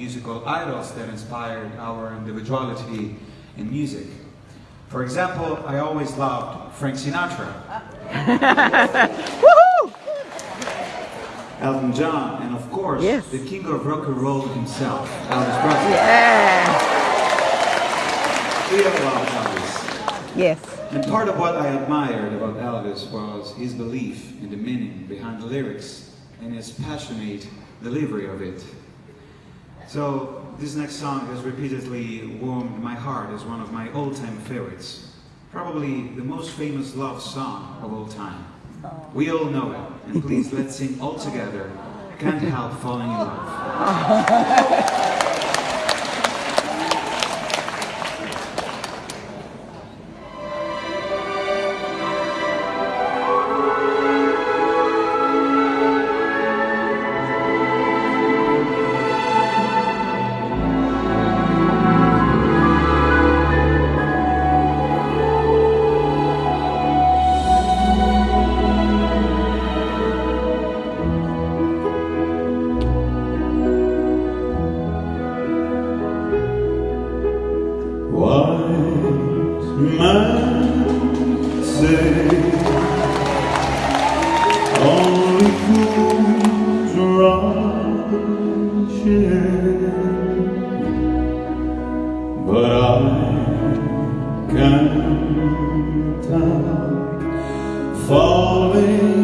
musical idols that inspired our individuality in music. For example, I always loved Frank Sinatra, Elton John, and of course, Yes. the king of rock and roll himself, Elvis Presley. Yeah. We all love Elvis. Yes. And part of what I admired about Elvis was his belief in the meaning behind the lyrics and his passionate delivery of it. So this next song has repeatedly warmed my heart as one of my all-time favorites. Probably the most famous love song of all time. We all know it, and please let's sing all together. Can't help falling in love. Wise men say only fools rush in, but I can't help falling